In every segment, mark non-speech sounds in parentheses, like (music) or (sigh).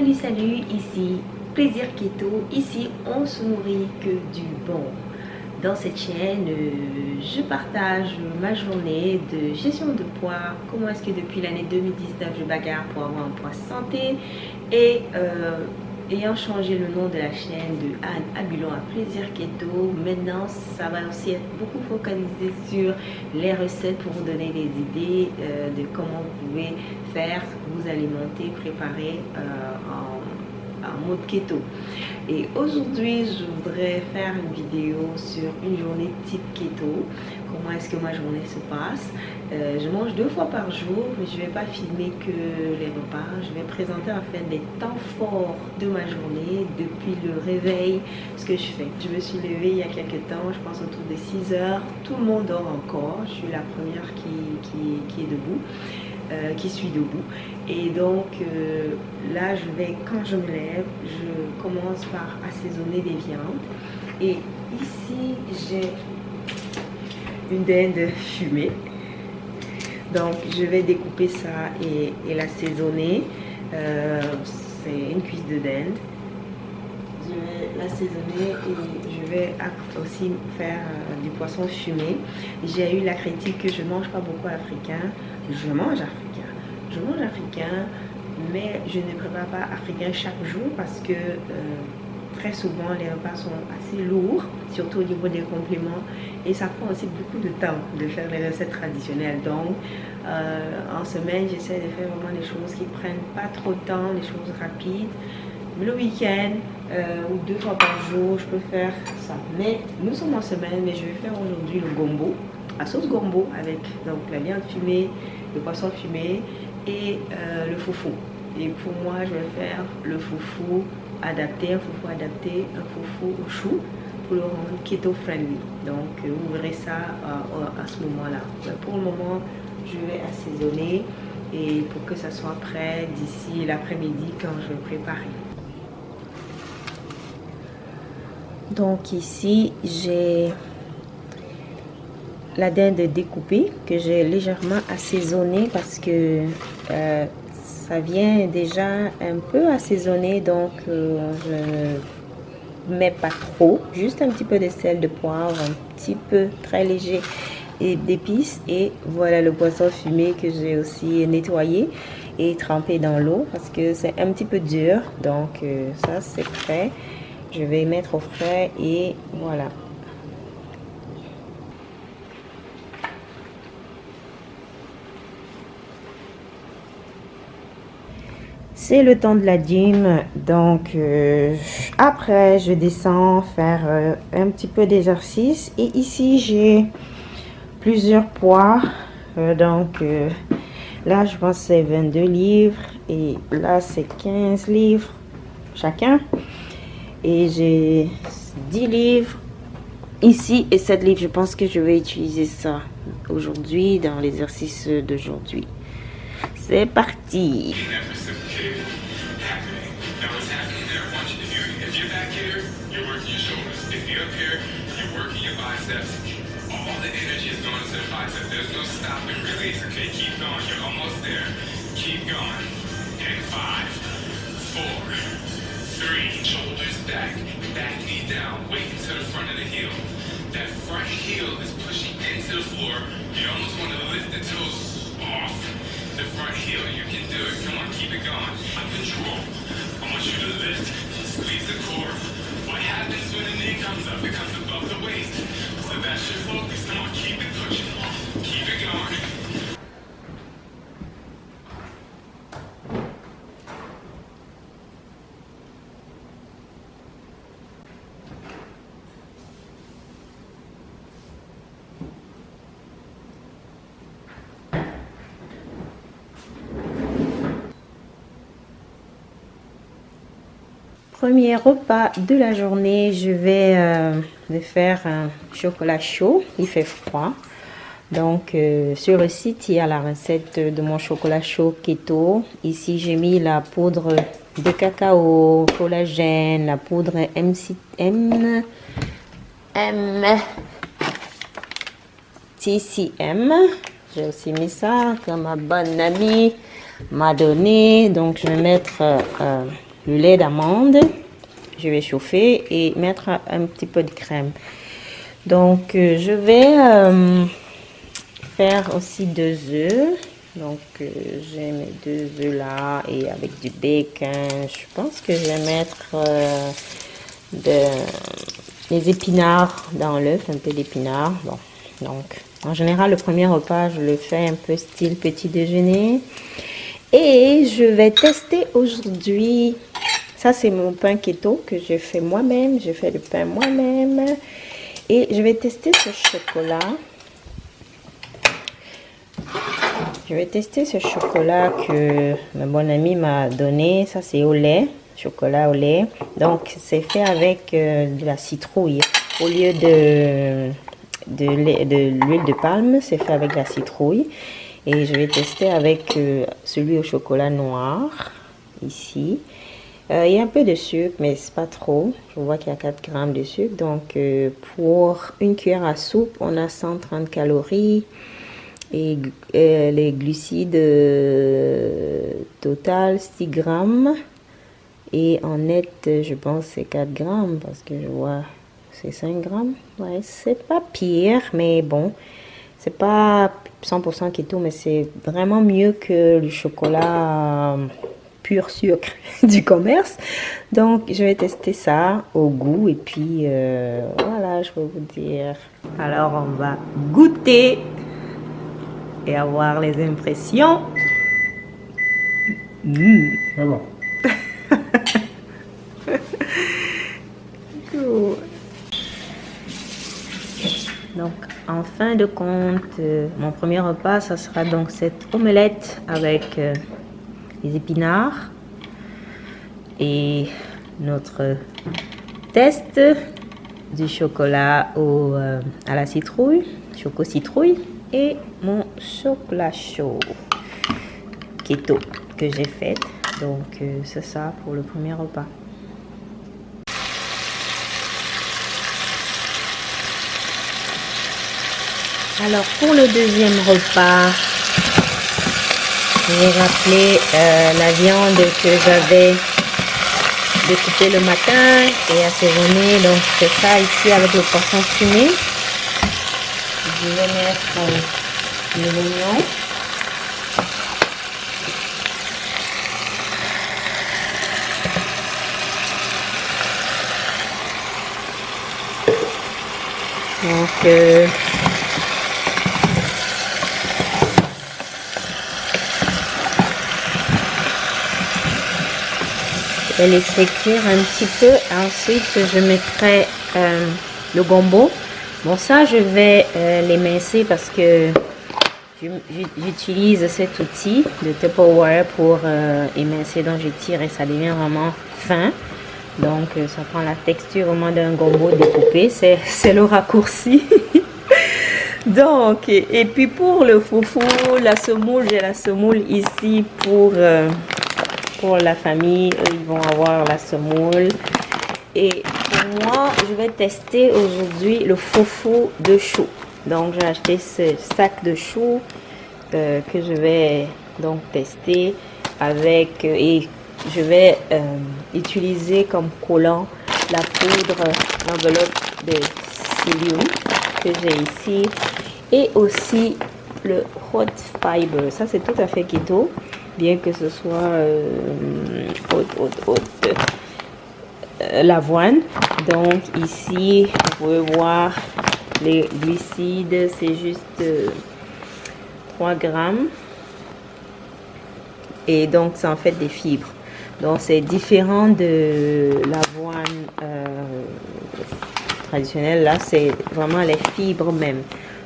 Salut, salut, ici Plaisir Keto. Ici, on se nourrit que du bon. Dans cette chaîne, je partage ma journée de gestion de poids, comment est-ce que depuis l'année 2019 je bagarre pour avoir un poids santé et euh, ayant changé le nom de la chaîne de Anne Abulon à Plaisir Keto, maintenant ça va aussi être beaucoup focalisé sur les recettes pour vous donner des idées euh, de comment vous pouvez faire, vous alimenter, préparer en en mode keto. Et aujourd'hui, je voudrais faire une vidéo sur une journée type keto. Comment est-ce que ma journée se passe? Euh, je mange deux fois par jour, mais je ne vais pas filmer que les repas. Je vais présenter en fait des temps forts de ma journée depuis le réveil, ce que je fais. Je me suis levée il y a quelques temps, je pense autour de 6 heures. Tout le monde dort encore. Je suis la première qui, qui est debout. Euh, qui suis debout. Et donc euh, là, je vais, quand je me lève, je commence par assaisonner des viandes. Et ici, j'ai une dinde fumée. Donc, je vais découper ça et, l'assaisonner. Euh, c'est une cuisse de dinde. Je vais l'assaisonner et je vais aussi faire du poisson fumé. J'ai eu la critique que je ne mange pas beaucoup africain je mange africain. Je mange africain, mais je ne prépare pas africain chaque jour parce que euh, très souvent les repas sont assez lourds, surtout au niveau des compléments. Et ça prend aussi beaucoup de temps de faire les recettes traditionnelles. Donc, euh, en semaine, j'essaie de faire vraiment des choses qui prennent pas trop de temps, des choses rapides. Le week-end euh, ou deux fois par jour, je peux faire ça. Mais nous sommes en semaine, mais je vais faire aujourd'hui le gombo, la sauce gombo avec donc la viande fumée, le poisson fumé et euh, le foufou. Et pour moi, je vais faire le foufou adapté, un foufou adapté, un foufou au chou pour le rendre keto friendly. Donc, euh, vous verrez ça à ce moment-là. Pour le moment, je vais assaisonner et pour que ça soit prêt d'ici l'après-midi quand je vais préparer. Donc ici, j'ai la dinde découpée que j'ai légèrement assaisonnée parce que euh, ça vient déjà un peu assaisonné donc euh, je ne mets pas trop. Juste un petit peu de sel de poivre un petit peu très léger et d'épices et voilà le poisson fumé que j'ai aussi nettoyé et trempé dans l'eau parce que c'est un petit peu dur. Donc euh, ça c'est prêt je vais mettre au frais et voilà. C'est le temps de la gym donc euh, après je descends faire euh, un petit peu d'exercice. Et ici j'ai plusieurs poids euh, donc là je pense c'est 22 livres et là c'est 15 livres chacun et j'ai 10 livres ici et 7 livres je pense que je vais utiliser ça aujourd'hui dans l'exercice d'aujourd'hui c'est parti three, shoulders back, back knee down, weight into the front of the heel. That front heel is pushing into the floor. You almost want to lift the toes off the front heel. You can do it. Come on, keep it going. On control. I want you to lift, squeeze the core. What happens when the knee comes up? It comes above the waist. So that's your focus. Come on, keep it pushing. Keep it going. Premier repas de la journée, je vais euh, faire un chocolat chaud. Il fait froid. Donc, euh, sur le site, il y a la recette de mon chocolat chaud keto. Ici, j'ai mis la poudre de cacao, collagène, la poudre MCM, M, TCM. J'ai aussi mis ça comme ma bonne amie m'a donné. Donc, je vais mettre euh, le lait d'amande. Je vais chauffer et mettre un petit peu de crème. Donc, euh, je vais euh, faire aussi deux œufs. Donc, j'ai mes deux œufs là et avec du bacon. Je pense que je vais mettre des épinards dans l'œuf, un peu d'épinards. Bon, donc, en général, le premier repas, je le fais un peu style petit déjeuner. Et je vais tester aujourd'hui, ça c'est mon pain keto que j'ai fait moi-même, j'ai fait le pain moi-même. Et je vais tester ce chocolat. Je vais tester ce chocolat que ma bonne amie m'a donné. Ça c'est au lait, chocolat au lait. Donc c'est fait avec euh, de la citrouille. Au lieu de, l'huile de palme, c'est fait avec la citrouille. Et je vais tester avec euh, celui au chocolat noir, ici. Euh, il y a un peu de sucre, mais c'est pas trop. Je vois qu'il y a 4 grammes de sucre. Donc, euh, pour une cuillère à soupe, on a 130 calories. Et les glucides total 6 grammes. Et en net, je pense c'est 4 grammes parce que je vois c'est 5 grammes. Ouais, c'est pas pire, mais bon, c'est pas 100% keto, mais c'est vraiment mieux que le chocolat euh, pur sucre (laughs) du commerce. Donc, je vais tester ça au goût et puis euh, voilà, je vais vous dire. Alors, on va goûter et avoir les impressions. Mmh. Bon. (laughs) Donc, en fin de compte, euh, mon premier repas, ça sera donc cette omelette avec euh, les épinards et notre test du chocolat au, euh, à la citrouille, choco citrouille et mon chocolat chaud keto que j'ai fait. Donc, c'est ça pour le premier repas. Alors pour le deuxième repas, je vais rappeler euh, la viande que j'avais découpée le matin et assaisonnée. Donc c'est ça ici avec le poisson fumé. Je vais mettre euh, les oignons. Donc, euh, vais laisser cuire un petit peu. Ensuite, je mettrai euh, le gombo. Bon, ça, je vais euh, l'émincer parce que j'utilise cet outil de Tupperware pour euh, émincer. Donc, je tire et ça devient vraiment fin. Donc, euh, ça prend la texture moins d'un gombo découpé. (laughs) C'est le raccourci. (laughs) Donc, et, puis pour le foufou, la semoule, j'ai la semoule ici pour pour la famille, ils vont avoir la semoule. Et moi, je vais tester aujourd'hui le foufou de chou. Donc, j'ai acheté ce sac de chou euh, que je vais donc tester avec euh, et je vais euh, utiliser comme collant la poudre enveloppe de psyllium que j'ai ici et aussi le hot fiber. Ça, c'est tout à fait keto bien que ce soit euh, euh, l'avoine. Donc ici, vous pouvez voir les glucides, c'est juste 3 euh, grammes. Et donc, ça en fait des fibres. Donc, c'est différent de l'avoine traditionnelle. Là, c'est vraiment les fibres même.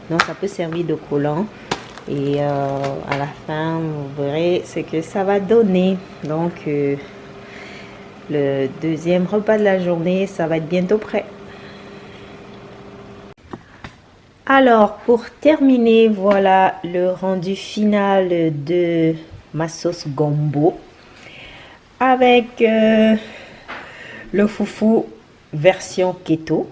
Donc, ça peut servir de collant et euh, à la fin vous verrez ce que ça va donner. Donc euh, le deuxième repas de la journée ça va être bientôt prêt. Alors pour terminer voilà le rendu final de ma sauce gombo. Avec euh, le foufou version keto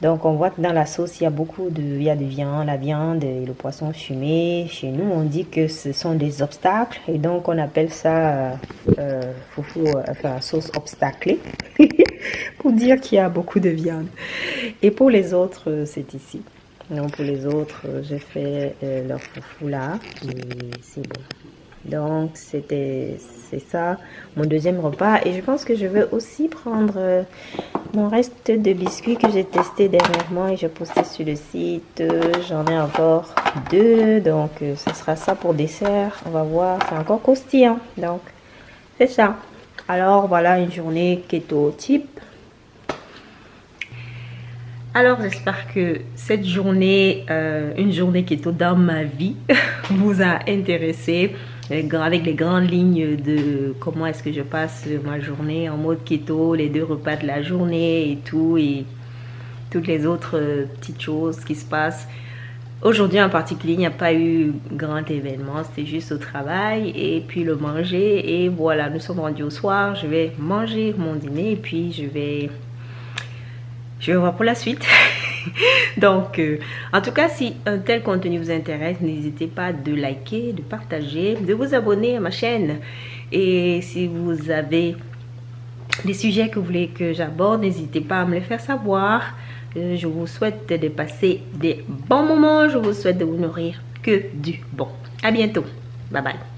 Donc on voit que dans la sauce, il y a beaucoup de, viande, la viande et le poisson fumé. Chez nous, on dit que ce sont des obstacles et donc on appelle ça euh, foufou, enfin sauce obstaclée (laughs) pour dire qu'il y a beaucoup de viande. Et pour les autres, c'est ici. Donc pour les autres, j'ai fait leur foufou là et c'est bon. Donc c'était ça mon deuxième repas. Et je pense que je vais aussi prendre euh, mon reste de biscuits que j'ai testé dernièrement et j'ai posté sur le site. J'en ai encore deux donc euh, ce sera ça pour dessert. On va voir c'est encore croustillant donc c'est ça. Alors voilà une journée keto type. Alors j'espère que cette journée, euh, une journée keto dans ma vie, (laughs) vous a intéressé avec les grandes lignes de comment est-ce que je passe ma journée en mode keto, les deux repas de la journée et tout, et toutes les autres euh, petites choses qui se passent. Aujourd'hui en particulier, il n'y a pas eu grand événement, c'était juste au travail et puis le manger. Et voilà, nous sommes rendus au soir, je vais manger mon dîner et puis je vais, je vais voir pour la suite. (laughs) (laughs) Donc, euh, en tout cas, si un tel contenu vous intéresse, n'hésitez pas de liker, de partager, de vous abonner à ma chaîne. Et si vous avez des sujets que vous voulez que j'aborde, n'hésitez pas à me les faire savoir. Euh, je vous souhaite de passer des bons moments. Je vous souhaite de vous nourrir que du bon. À bientôt. Bye bye.